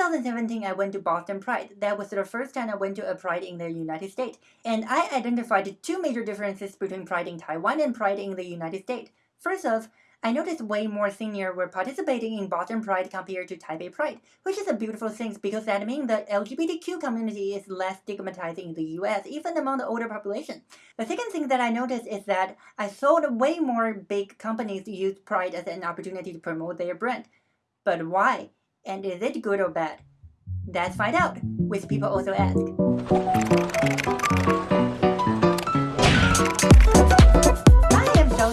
2017, I went to Boston Pride. That was the first time I went to a Pride in the United States. And I identified two major differences between Pride in Taiwan and Pride in the United States. First off, I noticed way more seniors were participating in Boston Pride compared to Taipei Pride, which is a beautiful thing because that means the LGBTQ community is less stigmatized in the US, even among the older population. The second thing that I noticed is that I saw way more big companies use Pride as an opportunity to promote their brand. But why? And is it good or bad? Let's find out, which people also ask.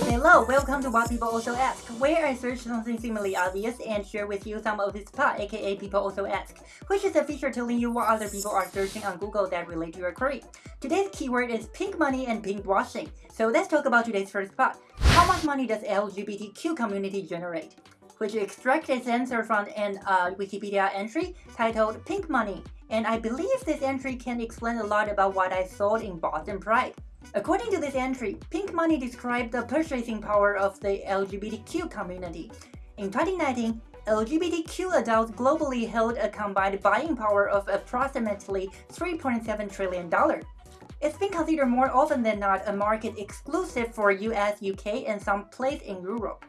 Hello, welcome to What People Also Ask, where I search something seemingly obvious and share with you some of this spot, aka People Also Ask, which is a feature telling you what other people are searching on Google that relate to your query. Today's keyword is pink money and pink washing. So let's talk about today's first spot. How much money does LGBTQ community generate? Which extracts its answer from an uh, Wikipedia entry titled Pink Money. And I believe this entry can explain a lot about what I saw in Boston Pride. According to this entry, Pink Money described the purchasing power of the LGBTQ community. In 2019, LGBTQ adults globally held a combined buying power of approximately $3.7 trillion. It's been considered more often than not a market exclusive for US, UK, and some place in Europe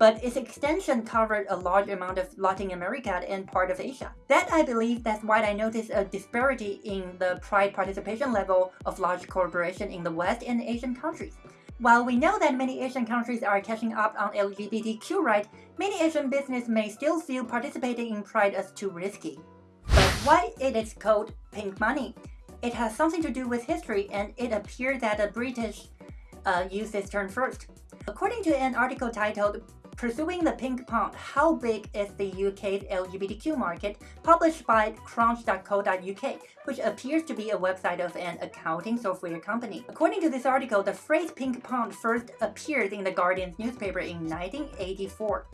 but its extension covered a large amount of Latin America and part of Asia. That I believe that's why I noticed a disparity in the pride participation level of large corporations in the West and Asian countries. While we know that many Asian countries are catching up on LGBTQ rights, many Asian businesses may still feel participating in Pride as too risky. But why it is called pink money? It has something to do with history and it appears that the British uh, used this term first. According to an article titled Pursuing the Pink Pound, How Big is the UK's LGBTQ Market, published by crunch.co.uk, which appears to be a website of an accounting software company. According to this article, the phrase pink pound first appeared in the Guardian's newspaper in 1984.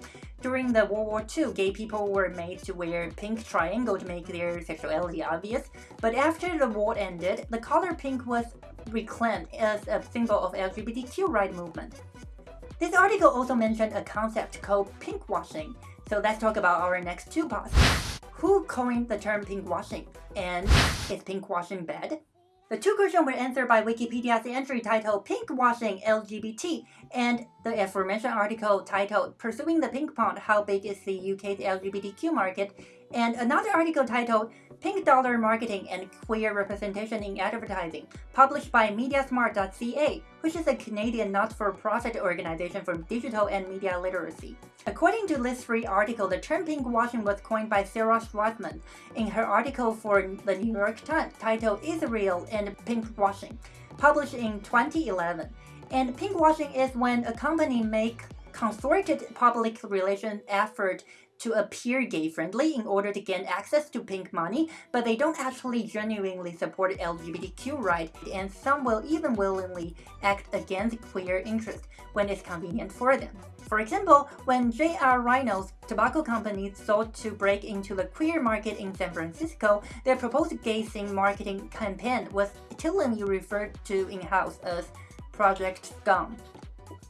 During the World War II, gay people were made to wear pink triangle to make their sexuality obvious, but after the war ended, the color pink was reclaimed as a symbol of LGBTQ right movement. This article also mentioned a concept called pinkwashing, so let's talk about our next two parts. Who coined the term pinkwashing? And is pinkwashing bad? The two questions were answered by Wikipedia's entry titled Pinkwashing LGBT and the aforementioned article titled Pursuing the Pink Pond How Big is the UK's LGBTQ Market and another article titled Pink Dollar Marketing and Queer Representation in Advertising, published by MediaSmarts.ca, which is a Canadian not-for-profit organization for digital and media literacy. According to this free article, the term pinkwashing was coined by Sarah Schwartzman in her article for the New York Times titled Israel and Pinkwashing, published in 2011. And pinkwashing is when a company makes concerted public relation effort to appear gay-friendly in order to gain access to pink money, but they don't actually genuinely support LGBTQ rights, and some will even willingly act against queer interests when it's convenient for them. For example, when J.R. Reynolds tobacco company sought to break into the queer market in San Francisco, their proposed gay scene marketing campaign was chillingly referred to in-house as Project Scum.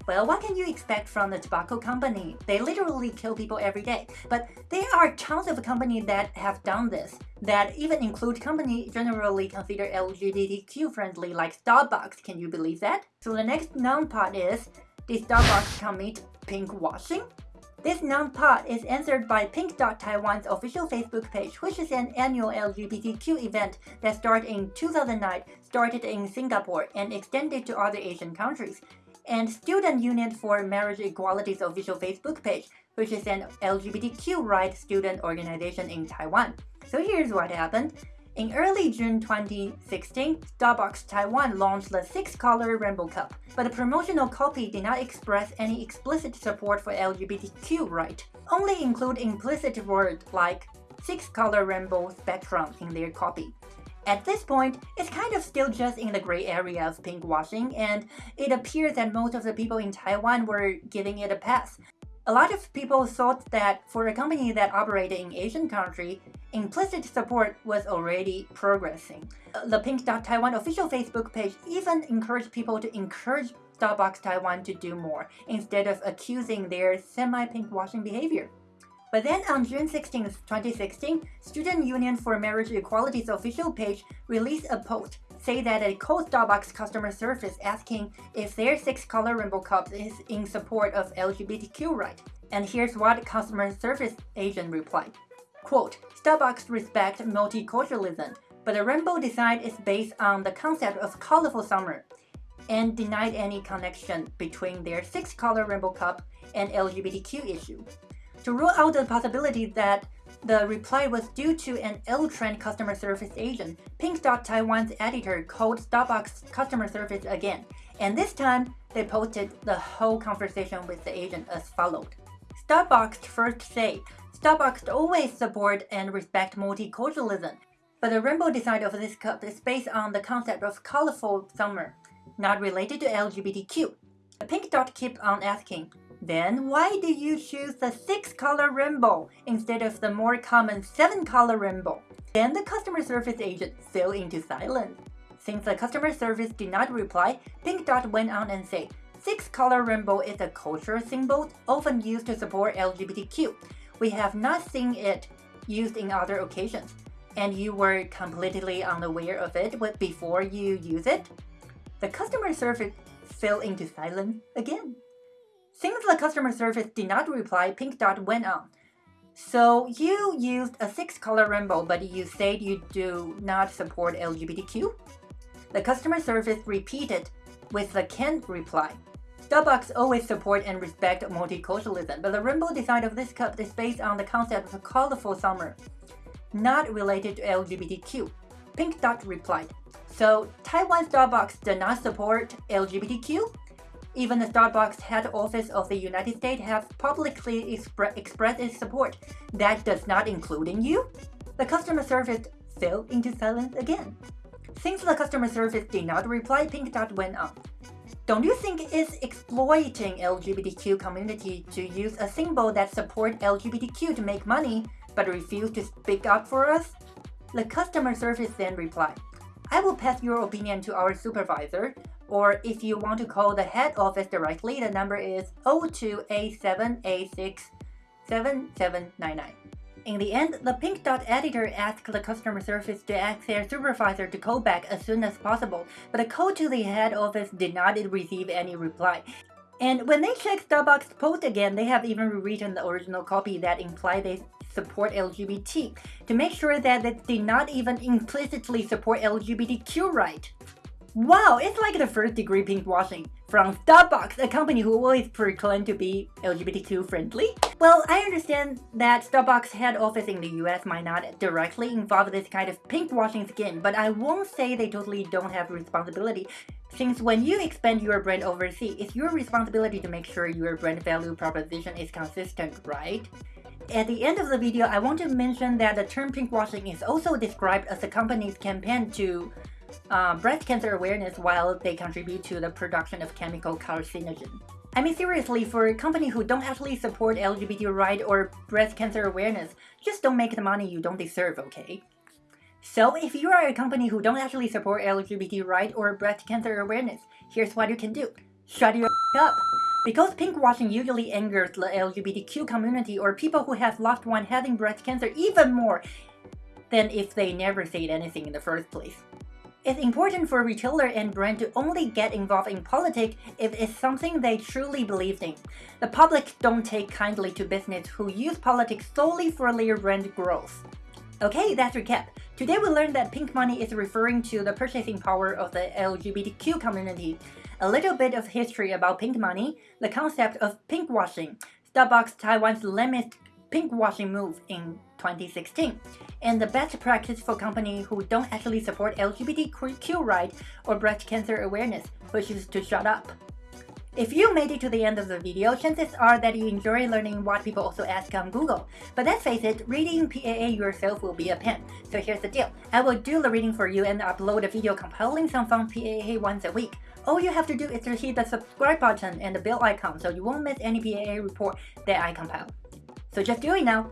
Well, what can you expect from the tobacco company? They literally kill people every day. But there are tons of companies that have done this, that even include companies generally considered LGBTQ friendly like Starbucks. Can you believe that? So the next noun part is, did Starbucks commit pink washing? This noun part is answered by Pink Dot Taiwan's official Facebook page, which is an annual LGBTQ event that started in 2009, started in Singapore, and extended to other Asian countries and Student Union for Marriage Equality's official Facebook page, which is an LGBTQ rights student organization in Taiwan. So here's what happened. In early June 2016, Starbucks Taiwan launched the six-color Rainbow Cup, but the promotional copy did not express any explicit support for LGBTQ rights, only include implicit words like six-color rainbow spectrum in their copy. At this point, it's kind of still just in the gray area of pinkwashing, and it appears that most of the people in Taiwan were giving it a pass. A lot of people thought that for a company that operated in Asian country, implicit support was already progressing. The Pink Dot Taiwan official Facebook page even encouraged people to encourage Starbucks Taiwan to do more, instead of accusing their semi-pinkwashing behavior. But then on June 16, 2016, Student Union for Marriage Equality's official page released a post say that a cold Starbucks customer service asking if their six color rainbow cup is in support of LGBTQ rights. And here's what customer service agent replied. Quote, Starbucks respect multiculturalism, but the rainbow design is based on the concept of colorful summer and denied any connection between their six-color rainbow cup and LGBTQ issue. To rule out the possibility that the reply was due to an ill-trained customer service agent, Pink Dot Taiwan's editor called Starbucks customer service again, and this time they posted the whole conversation with the agent as followed. Starbucks first say, Starbucks always support and respect multiculturalism, but the rainbow design of this cup is based on the concept of colorful summer, not related to LGBTQ. The pink dot keep on asking, then why do you choose the 6-color rainbow instead of the more common 7-color rainbow? Then the customer service agent fell into silence. Since the customer service did not reply, Pink Dot went on and said, Six-color rainbow is a cultural symbol often used to support LGBTQ. We have not seen it used in other occasions. And you were completely unaware of it before you use it? The customer service fell into silence again. Since the customer service did not reply, Pink Dot went on. So you used a six-color rainbow, but you said you do not support LGBTQ? The customer service repeated with the canned reply. Starbucks always support and respect multiculturalism, but the rainbow design of this cup is based on the concept of a colorful summer, not related to LGBTQ. Pink Dot replied, So Taiwan Starbucks does not support LGBTQ? Even the Starbucks head office of the United States has publicly expre expressed its support. That does not include you? The customer service fell into silence again. Since the customer service did not reply, Pink Dot went on. Don't you think it's exploiting LGBTQ community to use a symbol that supports LGBTQ to make money, but refuse to speak up for us? The customer service then replied, I will pass your opinion to our supervisor, or if you want to call the head office directly, the number is 0287867799. In the end, the Pink Dot editor asked the customer service to ask their supervisor to call back as soon as possible, but a call to the head office did not receive any reply. And when they checked Starbucks' post again, they have even rewritten the original copy that implied they support LGBT to make sure that they did not even implicitly support LGBTQ right. Wow, it's like the first degree pinkwashing from Starbucks, a company who always proclaimed to be LGBTQ friendly. Well, I understand that Starbucks head office in the US might not directly involve this kind of pinkwashing scheme, but I won't say they totally don't have responsibility since when you expand your brand overseas, it's your responsibility to make sure your brand value proposition is consistent, right? At the end of the video, I want to mention that the term pinkwashing is also described as the company's campaign to uh, breast cancer awareness while they contribute to the production of chemical carcinogen. I mean seriously, for a company who don't actually support LGBT right or breast cancer awareness, just don't make the money you don't deserve, okay? So if you are a company who don't actually support LGBT right or breast cancer awareness, here's what you can do. Shut your up! Because pinkwashing usually angers the LGBTQ community or people who have loved one having breast cancer even more than if they never said anything in the first place. It's important for retailer and brand to only get involved in politics if it's something they truly believe in. The public don't take kindly to business who use politics solely for their brand growth. Okay, that's recap. Today we learned that pink money is referring to the purchasing power of the LGBTQ community. A little bit of history about pink money, the concept of pinkwashing, Starbucks Taiwan's latest pinkwashing move in 2016 and the best practice for companies who don't actually support LGBTQ rights or breast cancer awareness, is to shut up. If you made it to the end of the video, chances are that you enjoy learning what people also ask on Google. But let's face it, reading PAA yourself will be a pain. So here's the deal. I will do the reading for you and upload a video compiling some fun PAA once a week. All you have to do is to hit the subscribe button and the bell icon so you won't miss any PAA report that I compile. So just do it now.